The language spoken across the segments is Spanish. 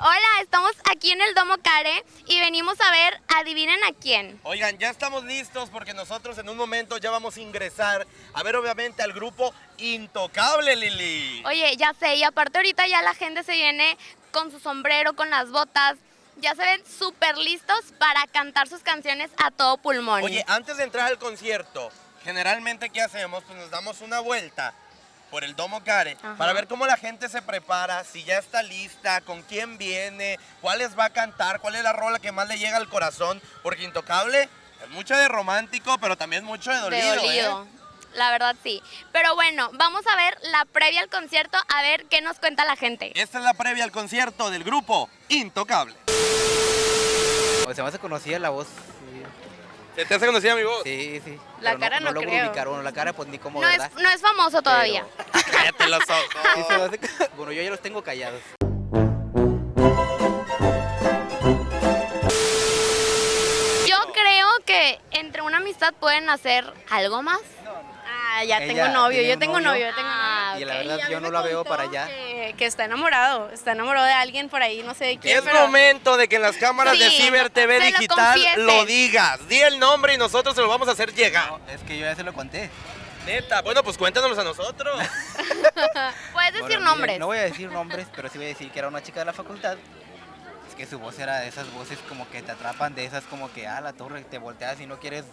Hola, estamos aquí en el Domo Care y venimos a ver, adivinen a quién. Oigan, ya estamos listos porque nosotros en un momento ya vamos a ingresar a ver obviamente al grupo Intocable, Lili. Oye, ya sé, y aparte ahorita ya la gente se viene con su sombrero, con las botas. Ya se ven súper listos para cantar sus canciones a todo pulmón. Oye, antes de entrar al concierto, generalmente ¿qué hacemos? Pues nos damos una vuelta por el Domo Care Ajá. para ver cómo la gente se prepara, si ya está lista, con quién viene, cuáles va a cantar, cuál es la rola que más le llega al corazón, porque Intocable es mucho de romántico, pero también mucho de dolido. de dolido. ¿eh? La verdad sí. Pero bueno, vamos a ver la previa al concierto, a ver qué nos cuenta la gente. Esta es la previa al concierto del grupo Intocable. O se me hace conocida la voz. ¿Se te hace conocida mi voz? Sí, sí. La Pero cara no logro creo. ubicar uno, la cara pues ni como No verdad. es, no es famoso todavía. Pero- Cállate los ojos. Sí se me hace- Bueno, yo ya los tengo callados. Yo creo que entre una amistad pueden hacer algo más. Ah, ya Ella tengo novio, yo tengo novio. novio, yo tengo Ah, Y la verdad yo no la veo para allá. Que, que está enamorado, está enamorado de alguien por ahí, no sé de quién. Es pero- momento de que en las cámaras de Ciber TV lo Digital confieses. lo digas. Di el nombre y nosotros se lo vamos a hacer llegar. No, es que yo ya se lo conté. Neta, bueno, pues cuéntanos a nosotros. Puedes decir Bueno, nombres. No voy a decir nombres, pero sí voy a decir que era una chica de la facultad. Es que su voz era de esas voces como que te atrapan, de esas como que, ah, la torre, te volteas y no quieres...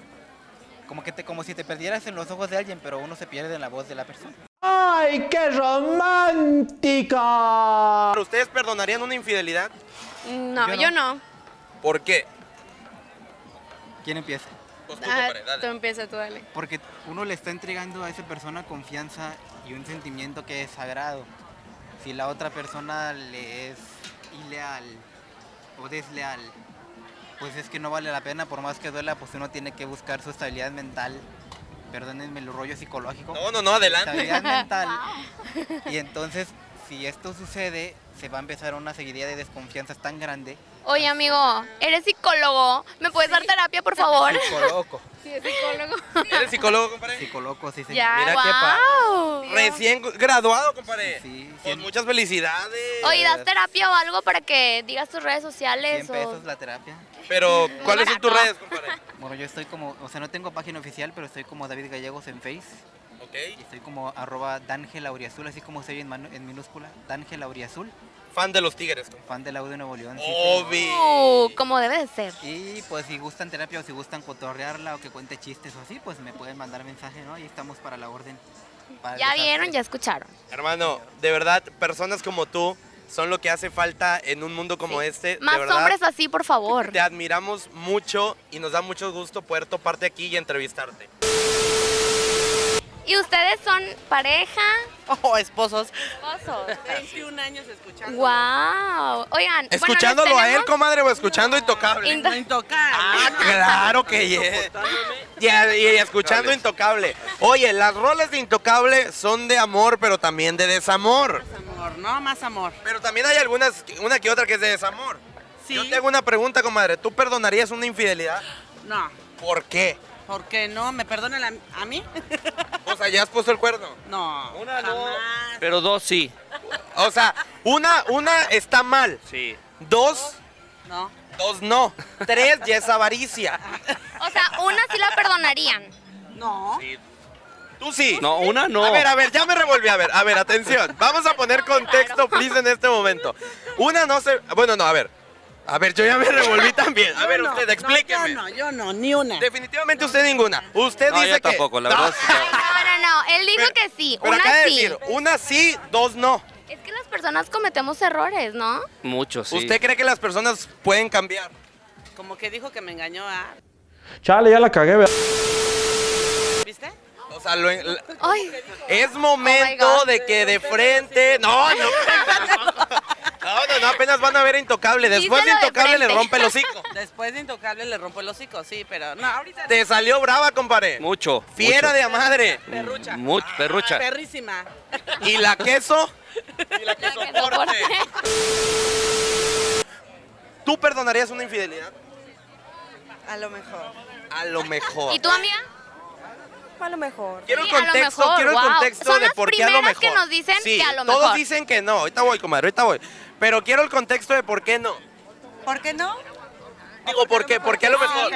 Como que te, como si te perdieras en los ojos de alguien, pero uno se pierde en la voz de la persona. ¡Ay, qué romántica! ¿Ustedes perdonarían una infidelidad? No, Yo yo no. no. ¿Por qué? ¿Quién empieza? Pues tú, Ah, compadre, dale. tú empieza, tú dale. Porque uno le está entregando a esa persona confianza y un sentimiento que es sagrado. Si la otra persona le es ileal o desleal, pues es que no vale la pena, por más que duela, pues uno tiene que buscar su estabilidad mental. Perdónenme el rollo psicológico. No, no, no, adelante. Estabilidad mental. Y entonces, si esto sucede, se va a empezar una seguidilla de desconfianzas tan grande. Oye, amigo, eres psicólogo. ¿Me puedes dar terapia, por favor? Psicoloco. Sí, es psicólogo. ¿Eres psicólogo, compadre? Psicoloco, sí, sí. Ya, Mira qué pa- Wow. Recién graduado, compadre. Sí, Pues cien- muchas felicidades. Oye, ¿das terapia o algo para que digas tus redes sociales? 100 o- pesos la terapia. Pero, ¿cuáles son tus redes, compadre? Bueno, yo estoy como, o sea, no tengo página oficial, pero estoy como David Gallegos en Face. Ok. Y estoy como arroba Dangel Auriazul, así como se oye en, minúscula. Dangel Auriazul, Fan de los tigres, compadre. fan del audio Nuevo León. sí, Obvio. Uh, como debe de ser. Y pues si gustan terapia o si gustan cotorrearla o que cuente chistes o así, pues me pueden mandar mensaje, ¿no? Y estamos para la orden. para Ya vieron, ya escucharon. Hermano, de verdad, personas como tú son lo que hace falta en un mundo como Sí. este. Más de verdad, hombres así, por favor. Te admiramos mucho y nos da mucho gusto poder toparte aquí y entrevistarte. ¿Y ustedes son pareja? Oh, esposos. Esposos. 21 años escuchando. Wow. Oigan, bueno, ¿Escuchándolo a él, comadre, o escuchando Intocable? Into- intocable. Ah, claro que yes. Ya, y escuchando Intocable. Oye, las roles de Intocable son de amor, pero también de desamor. Amor, ¿no? Más amor. Pero también hay algunas, una que otra que es de desamor. Sí. Yo te hago una pregunta, comadre. ¿Tú perdonarías una infidelidad? No. ¿Por qué? ¿Por qué no? ¿Me perdonan a, a mí? O sea, ¿ya has puesto el cuerno? No. Una no. Pero dos sí. O sea, una, una está mal. Sí. Dos, No. dos no. Tres ya es avaricia. O sea, una sí la perdonarían. No. Tú sí. No, una no. A ver, a ver, ya me revolví. A ver, a ver, atención. Vamos a poner contexto, please, en este momento. Una no se. Bueno, no, a ver. A ver, yo ya me revolví también. A Yo ver, no. usted, No, explíqueme. yo no, yo no, ni una. Definitivamente usted ninguna. Usted No, dice yo que. tampoco, la verdad. No, no, no. Él dijo Pero- que sí. Pero una acaba de sí. decir, una sí, dos no. Es que las personas cometemos errores, ¿no? Mucho, sí. ¿Usted cree que las personas pueden cambiar? Como que dijo que me engañó a... Chale, ya la cagué, ¿verdad? ¿Viste? O sea, lo- la- Ay, es momento Oh de que de frente. No, no. No, no, no, apenas van a ver a Intocable. Después de Intocable le rompe el hocico. Después de Intocable le rompo el hocico, sí, pero no, ahorita... Te salió brava, compadre. Mucho. Fiera mucho. de a madre. Perrucha. Mucho, perrucha. Perrísima. ¿Y la queso? Y la que soporte. ¿Tú perdonarías una infidelidad? A lo mejor. A lo mejor. ¿Y tú, amiga? A lo mejor. Quiero el Sí, contexto, mejor, quiero el contexto Son de por qué a lo primeras mejor. que nos dicen Sí, que a lo Todos mejor. dicen que no. Ahorita voy, comadre, ahorita voy. Pero quiero el contexto de por qué no. ¿Por qué no? Digo, ¿por qué? ¿Por qué a lo mejor?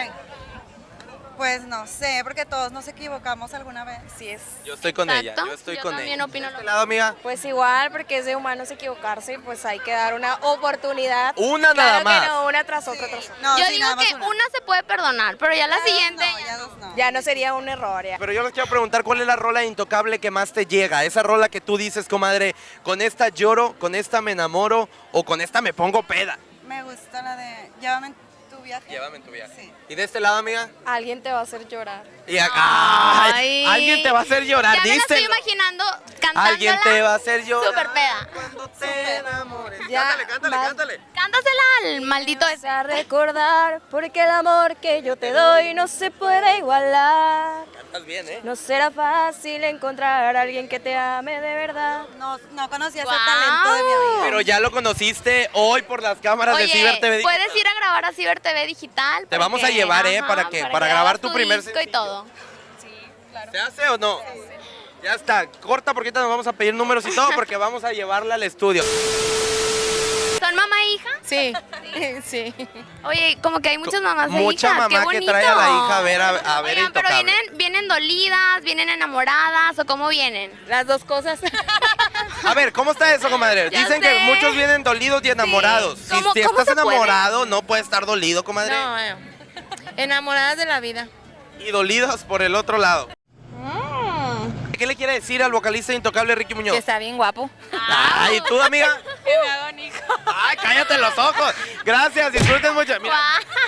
Pues no sé, porque todos nos equivocamos alguna vez. Sí es. Yo estoy con ella, yo estoy Yo con también ella. opino ¿De lo este lado, amiga? Pues igual, porque es de humanos equivocarse y pues hay que dar una oportunidad. Una Claro nada que más. no, una tras otra, tras otra. No, Yo sí, digo que una. se puede perdonar, pero ya la Ya siguiente. no, ya dos no. Ya no sería un error, ya. Pero yo les quiero preguntar cuál es la rola intocable que más te llega. Esa rola que tú dices, comadre, con esta lloro, con esta me enamoro o con esta me pongo peda. Me gusta la de Llévame en tu viaje. Llévame en tu viaje. Sí. ¿Y de este lado, amiga? Alguien te va a hacer llorar. Y a- ¡Ay! Ay. Alguien te va a hacer llorar, Ya me estoy díselo. imaginando cantándola. Alguien te va a hacer llorar. Súper peda. Cuando te enamores. Ya, cántale, cántale, va- cántale. Cántasela al maldito ese. A recordar, porque el amor que yo te doy no se puede igualar. Bien, ¿eh? No será fácil encontrar a alguien que te ame de verdad. No, no conocía Guau. ese talento de mi amiga. Pero ya lo conociste hoy por las cámaras de Ciber TV. Digital. puedes ir a grabar a Ciber TV Digital. Te vamos a llevar, ¿eh? ajá, Para que- para grabar tu primer disco y todo. ¿Se hace o no? Ya está, corta porque ahorita nos vamos a pedir números y todo porque vamos a llevarla al estudio. ¿Son mamá e hija? Sí, sí. Oye, como que hay muchas mamás e Mucha hijas. qué mamá que bonito. trae a la hija a ver a, a ver Oigan, pero vienen, vienen dolidas, vienen enamoradas o cómo vienen. Las dos cosas. A ver, ¿cómo está eso, comadre? Ya Dicen que muchos vienen dolidos y enamorados. Si, ¿Cómo- si cómo estás puede? enamorado, no puedes estar dolido, comadre. No, eh, enamoradas de la vida. Y dolidos por el otro lado. ¿Qué le quiere decir al vocalista intocable Ricky Muñoz? Que está bien guapo. Ay, ¿tú, amiga? Que me haga un hijo. Ay, cállate los ojos. Gracias, disfruten mucho. Mira,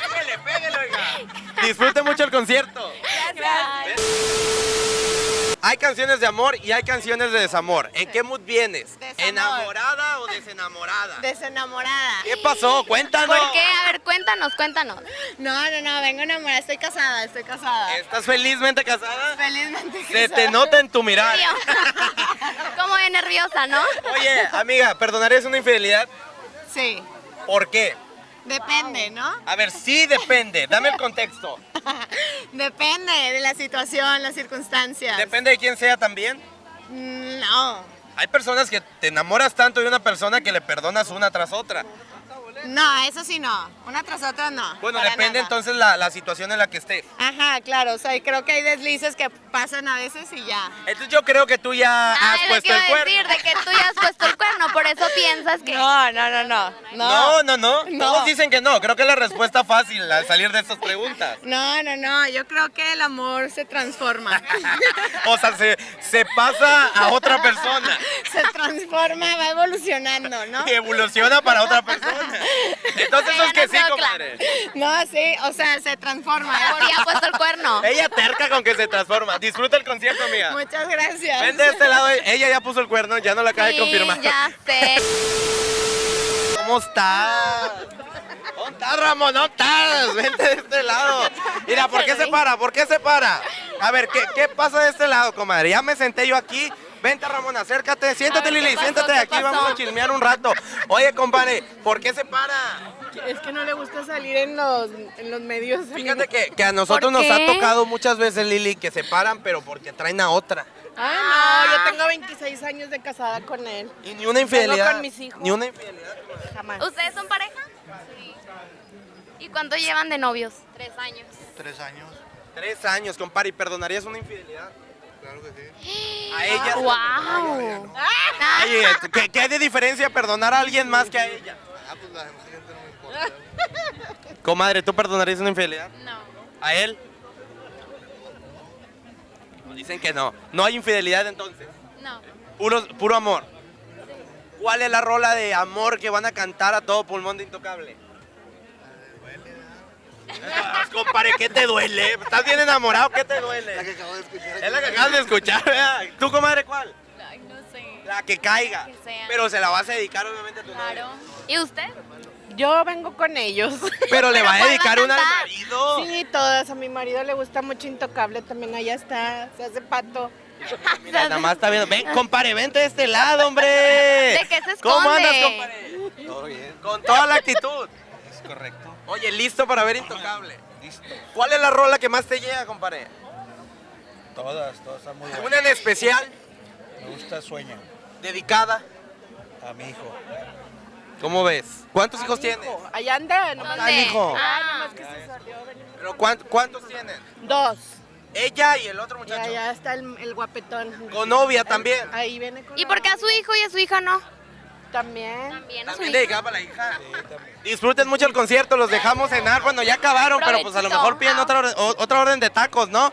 pégale, pégale, oiga. Disfruten mucho el concierto. Hay canciones de amor y hay canciones de desamor. ¿En qué mood vienes? Desamor. ¿Enamorada o desenamorada? Desenamorada. ¿Qué pasó? Cuéntanos. ¿Por qué? A ver, cuéntanos, cuéntanos. No, no, no, vengo enamorada. Estoy casada, estoy casada. ¿Estás felizmente casada? Felizmente Se te nota en tu mirar. Tío. Como de nerviosa, ¿no? Oye, amiga, ¿perdonarías una infidelidad? Sí. ¿Por qué? Depende, ¿no? A ver, sí depende. Dame el contexto. Depende de la situación, las circunstancias. ¿Depende de quién sea también? Mm, No. Hay personas que te enamoras tanto de una persona que le perdonas una tras otra. No, eso sí no. Una tras otra no. Bueno, depende nada. entonces la, la situación en la que esté. Ajá, claro. O sea, y creo que hay deslices que pasan a veces y ya. Entonces yo creo que tú ya has Ah, que puesto el a cuerno. decir, de que tú ya has puesto el cuerno, por eso piensas que... No, no, no, no. No, no, no, No. Todos dicen que no. Creo que es la respuesta fácil al salir de estas preguntas. No, no, no. Yo creo que el amor se transforma. O sea, se, se pasa a otra persona se transforma, va evolucionando, ¿no? y evoluciona para otra persona. Entonces es que sí, comadre. No, sí, o sea, se transforma. Ya ha puesto el cuerno. Ella terca con que se transforma. Disfruta el concierto, amiga. Muchas gracias. Ven de este lado, ella ya puso el cuerno, ya no la acaba de confirmar. ya sé. ¿Cómo estás? ¿Dónde estás, Ramón? ¿Dónde estás? Vente de este lado. Mira, ¿por qué se para? ¿Por qué se para? A ver, ¿qué, qué pasa de este lado, comadre? Ya me senté yo aquí. Vente, Ramón, acércate. Siéntate, ver, ¿qué Lili, pasó? siéntate ¿Qué aquí. pasó? Vamos a chismear un rato. Oye, compadre, ¿por qué se para? Es que no le gusta salir en los, en los medios. Fíjate que, que a nosotros ¿Por nos ha tocado muchas veces, Lili, que se paran, pero porque traen a otra. Ay, no, yo tengo 26 años de casada con él. Y ni una infidelidad. con mis hijos. Ni una infidelidad. Jamás. ¿Ustedes son pareja? Sí. ¿Y cuánto llevan de novios? Tres años. Tres años. Tres años, compadre. ¿Y perdonarías una infidelidad? Claro que sí. A ella. ¡Wow! Oye, ¿qué, qué hay de diferencia perdonar a alguien más que a ella? Ah, pues la demás gente no me importa. Comadre, ¿tú perdonarías una infidelidad? No. ¿A él? Nos Dicen que no. No hay infidelidad entonces. No. Puro, puro amor. ¿Cuál es la rola de amor que van a cantar a todo pulmón de Intocable? Compadre, ¿qué te duele? ¿Estás bien enamorado? ¿Qué te La duele? que acabo de escuchar. Es la que acabas de escuchar, ¿verdad? ¿Tú, comadre, cuál? Ay, no sé. La que caiga. Que sea. Pero se la vas a dedicar obviamente a tu Claro. ¿Y usted? Yo vengo con ellos. Pero le va a ¿cuál va a dedicar una al marido. Sí, todas. A mi marido le gusta mucho Intocable también. Allá está. Se hace pato. Mira, nada más está viendo. Ven, compadre, vente de este lado, hombre. ¿De qué se ¿Cómo andas, esconde? compadre? Todo bien. Con toda la actitud. Es correcto. Oye, listo para ver Intocable. Listo. ¿Cuál es la rola que más te llega, compadre? Todas, todas están muy ¿Una en especial? Me gusta Sueña, Dedicada. a mi hijo. ¿Cómo ves? ¿Cuántos hijos tienes? Allá anda, nomás. Ah, hijo. Ah, nomás que se salió. ¿Pero cuán- cuántos tienen? Dos. Ella y el otro Y muchacho. allá está el, el guapetón. Con novia también. Ahí viene con ¿Y por qué a su hijo y a su hija no? También. También También dedicada para la hija. Disfruten mucho el concierto, los dejamos cenar. Bueno, ya acabaron, pero pues a lo mejor piden otra orden, otra orden de tacos, ¿no?